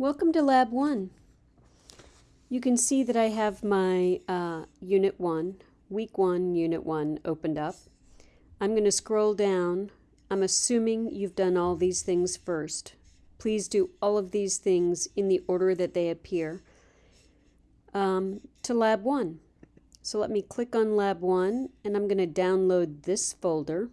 Welcome to Lab 1. You can see that I have my uh, Unit 1, Week 1, Unit 1 opened up. I'm going to scroll down. I'm assuming you've done all these things first. Please do all of these things in the order that they appear um, to Lab 1. So let me click on Lab 1 and I'm going to download this folder.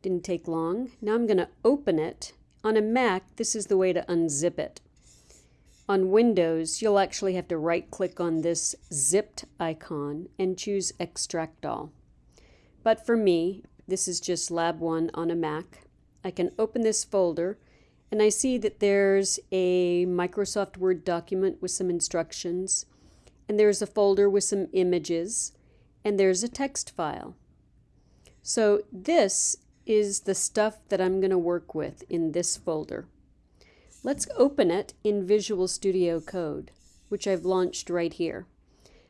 Didn't take long. Now I'm going to open it on a Mac, this is the way to unzip it. On Windows, you'll actually have to right-click on this zipped icon and choose Extract All. But for me, this is just Lab 1 on a Mac. I can open this folder and I see that there's a Microsoft Word document with some instructions and there's a folder with some images and there's a text file. So this is the stuff that I'm going to work with in this folder. Let's open it in Visual Studio Code, which I've launched right here.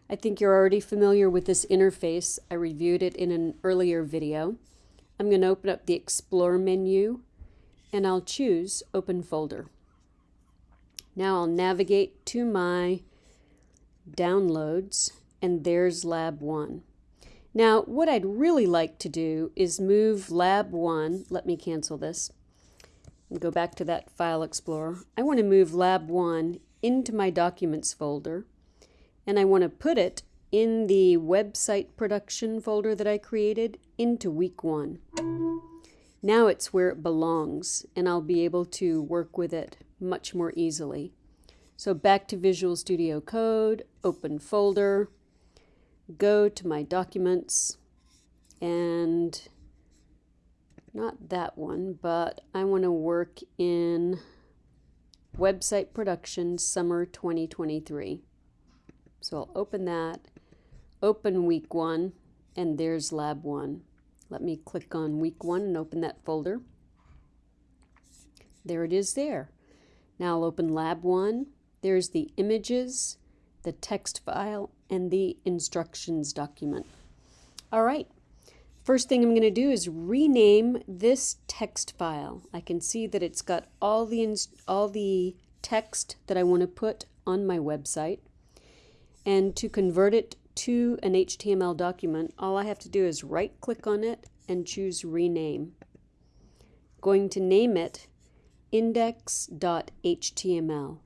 I think you're already familiar with this interface. I reviewed it in an earlier video. I'm going to open up the Explore menu and I'll choose Open Folder. Now I'll navigate to my downloads and there's Lab 1. Now, what I'd really like to do is move Lab 1, let me cancel this, and go back to that File Explorer. I want to move Lab 1 into my Documents folder, and I want to put it in the website production folder that I created into Week 1. Now it's where it belongs, and I'll be able to work with it much more easily. So back to Visual Studio Code, open folder, go to my documents and not that one, but I want to work in website production summer 2023. So I'll open that, open week one, and there's lab one. Let me click on week one and open that folder. There it is there. Now I'll open lab one. There's the images, the text file, and the instructions document. All right, first thing I'm going to do is rename this text file. I can see that it's got all the, all the text that I want to put on my website. And to convert it to an HTML document, all I have to do is right click on it and choose rename. Going to name it index.html,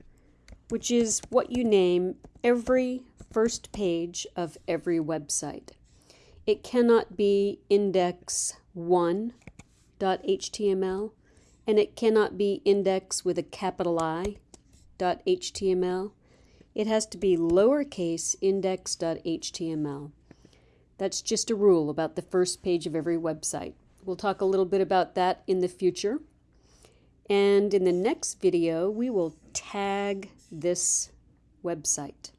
which is what you name every first page of every website. It cannot be index1.html and it cannot be index with a capital I .html. It has to be lowercase index.html. That's just a rule about the first page of every website. We'll talk a little bit about that in the future. And in the next video, we will tag this website.